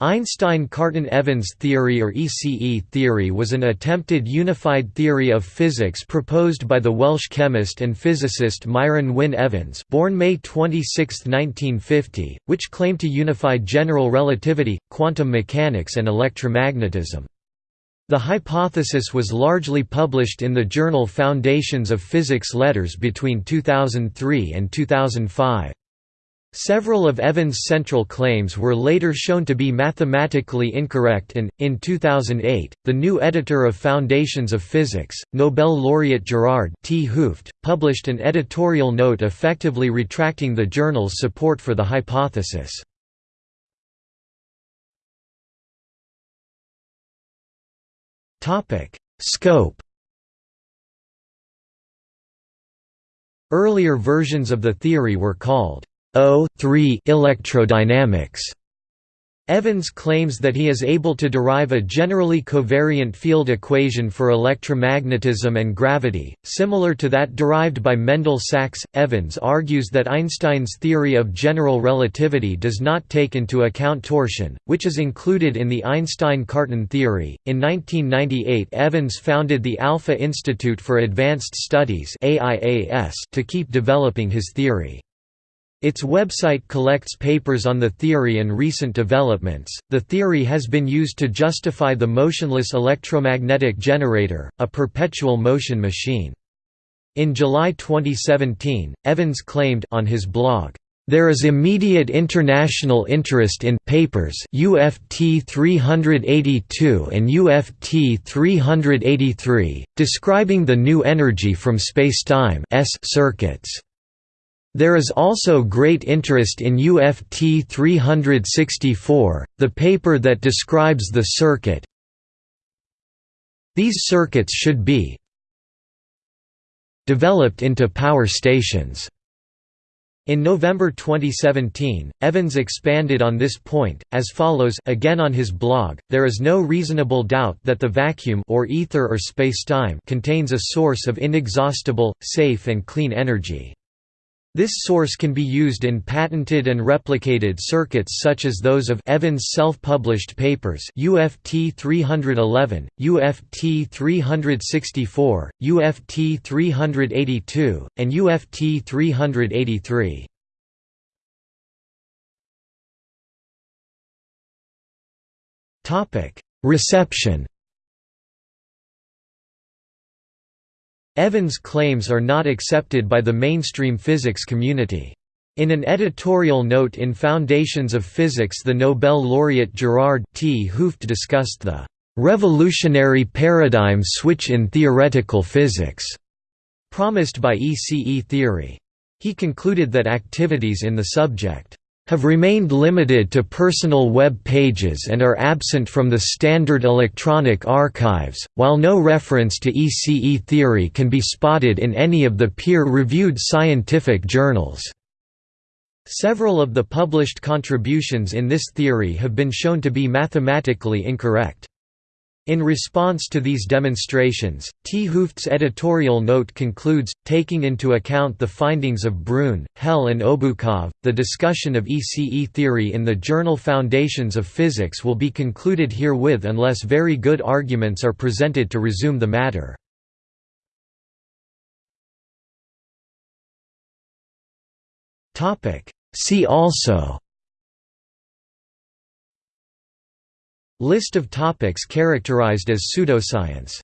Einstein-Cartan-Evans theory or ECE theory was an attempted unified theory of physics proposed by the Welsh chemist and physicist Myron Wyn Evans born May 26, 1950, which claimed to unify general relativity, quantum mechanics and electromagnetism. The hypothesis was largely published in the journal Foundations of Physics Letters between 2003 and 2005. Several of Evans' central claims were later shown to be mathematically incorrect and, in 2008, the new editor of Foundations of Physics, Nobel laureate Gerard 't Hooft, published an editorial note effectively retracting the journal's support for the hypothesis. Scope Earlier versions of the theory were called O3 electrodynamics. Evans claims that he is able to derive a generally covariant field equation for electromagnetism and gravity, similar to that derived by Mendel Sachs. Evans argues that Einstein's theory of general relativity does not take into account torsion, which is included in the Einstein-Cartan theory. In 1998, Evans founded the Alpha Institute for Advanced Studies to keep developing his theory. Its website collects papers on the theory and recent developments. The theory has been used to justify the motionless electromagnetic generator, a perpetual motion machine. In July 2017, Evans claimed on his blog, there is immediate international interest in papers UFT 382 and UFT 383 describing the new energy from spacetime circuits. There is also great interest in UFT 364, the paper that describes the circuit. These circuits should be developed into power stations. In November 2017, Evans expanded on this point, as follows again on his blog, there is no reasonable doubt that the vacuum or ether or spacetime contains a source of inexhaustible, safe and clean energy. This source can be used in patented and replicated circuits such as those of Evans' self-published papers UFT 311, UFT 364, UFT 382, and UFT 383. Reception Evans' claims are not accepted by the mainstream physics community. In an editorial note in Foundations of Physics the Nobel laureate Gerard 't Hooft discussed the "...revolutionary paradigm switch in theoretical physics", promised by ECE theory. He concluded that activities in the subject have remained limited to personal web pages and are absent from the standard electronic archives, while no reference to ECE theory can be spotted in any of the peer-reviewed scientific journals. Several of the published contributions in this theory have been shown to be mathematically incorrect. In response to these demonstrations, 't Hooft's editorial note concludes, taking into account the findings of Bruhn, Hehl and Obukhov, the discussion of ECE theory in the journal Foundations of Physics will be concluded herewith unless very good arguments are presented to resume the matter. See also List of topics characterized as pseudoscience